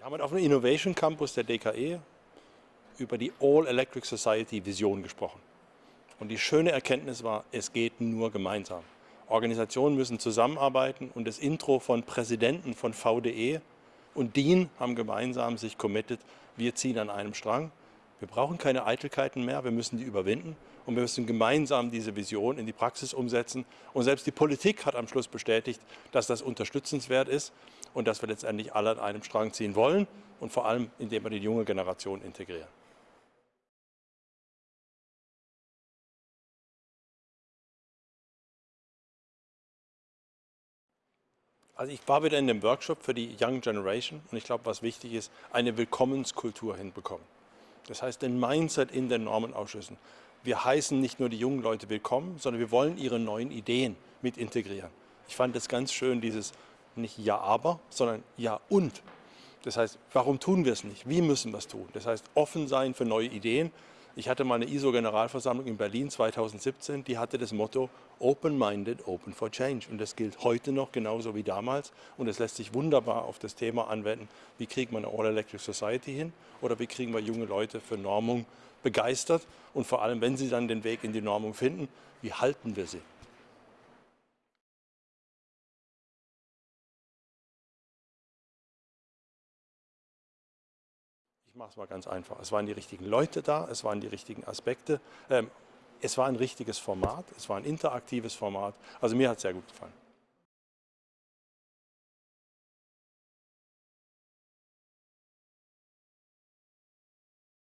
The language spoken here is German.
Wir haben auf dem Innovation Campus der DKE über die All Electric Society Vision gesprochen. Und die schöne Erkenntnis war, es geht nur gemeinsam. Organisationen müssen zusammenarbeiten und das Intro von Präsidenten von VDE und DIN haben gemeinsam sich committed, wir ziehen an einem Strang. Wir brauchen keine Eitelkeiten mehr, wir müssen die überwinden und wir müssen gemeinsam diese Vision in die Praxis umsetzen. Und selbst die Politik hat am Schluss bestätigt, dass das unterstützenswert ist und dass wir letztendlich alle an einem Strang ziehen wollen und vor allem, indem wir die junge Generation integrieren. Also ich war wieder in dem Workshop für die Young Generation und ich glaube, was wichtig ist, eine Willkommenskultur hinbekommen. Das heißt, den Mindset in den Normenausschüssen. Wir heißen nicht nur die jungen Leute willkommen, sondern wir wollen ihre neuen Ideen mit integrieren. Ich fand es ganz schön, dieses nicht Ja, aber, sondern Ja und. Das heißt, warum tun wir es nicht? Wie müssen wir es tun? Das heißt, offen sein für neue Ideen, ich hatte mal eine ISO-Generalversammlung in Berlin 2017, die hatte das Motto Open-Minded, Open for Change. Und das gilt heute noch genauso wie damals. Und es lässt sich wunderbar auf das Thema anwenden, wie kriegt man eine All-Electric Society hin oder wie kriegen wir junge Leute für Normung begeistert. Und vor allem, wenn sie dann den Weg in die Normung finden, wie halten wir sie? Ich mache es mal ganz einfach. Es waren die richtigen Leute da, es waren die richtigen Aspekte. Ähm, es war ein richtiges Format, es war ein interaktives Format. Also mir hat es sehr gut gefallen.